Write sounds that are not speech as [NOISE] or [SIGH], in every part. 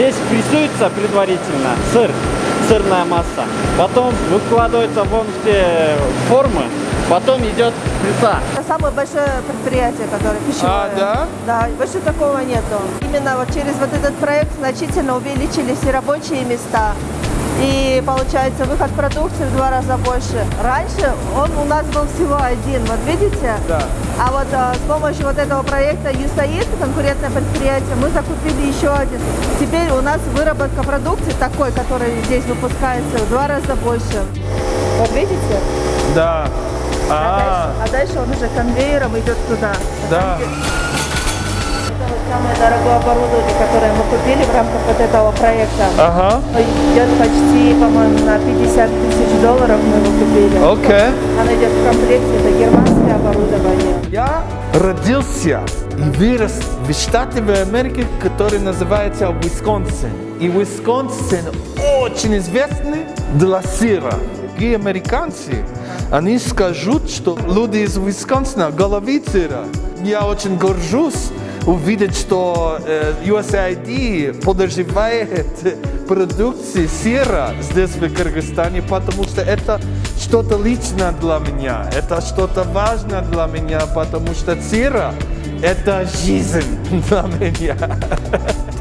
Здесь прессуется предварительно сыр, сырная масса. Потом выкладывается вон в те формы. Потом идет пресса. Это самое большое предприятие, которое пищевое. А, да? Да, больше такого нету. Именно вот через вот этот проект значительно увеличились и рабочие места, и получается выход продукции в два раза больше. Раньше он у нас был всего один, вот видите? Да. А вот а, с помощью вот этого проекта ЮСАИД, конкурентное предприятие, мы закупили еще один. Теперь у нас выработка продукции такой, который здесь выпускается, в два раза больше. Вот видите? Да. А, А, дальше, а дальше он уже конвейером идет туда. да. Это вот самое дорогое оборудование, которое мы купили в рамках вот этого проекта. Ага. Идет почти, по-моему, на 50 тысяч долларов мы его купили. Окей. Оно идет в комплекте, это германское оборудование. Я родился и вырос в штате в Америке, который называется Висконсин. И Висконсин очень известный для сыра. И американцы, они скажут, что люди из Висконсина головы сыра. Я очень горжусь увидеть, что э, USAID поддерживает продукции сыра здесь в Кыргызстане, потому что это что-то личное для меня, это что-то важное для меня, потому что сыра – это жизнь [LAUGHS] для меня.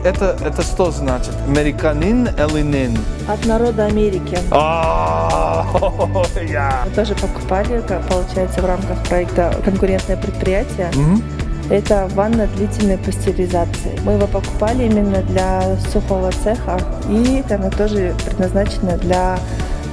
Это, это что значит? Американин или нин? От народа Америки. А. [LAUGHS] Мы тоже покупали, получается, в рамках проекта «Конкурентное предприятие». Это ванна длительной пастеризации. Мы его покупали именно для сухого цеха, и она тоже предназначена для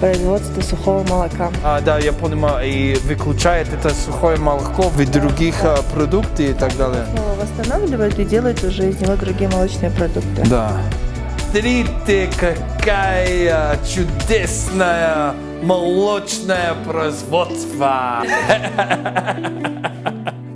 производства сухого молока. А, да, я понимаю, и выключает это сухое молоко в других а, продуктах и так далее. Снова восстанавливают и делают уже из него другие молочные продукты. Да. Смотрите, какая чудесная молочное производство. [LAUGHS]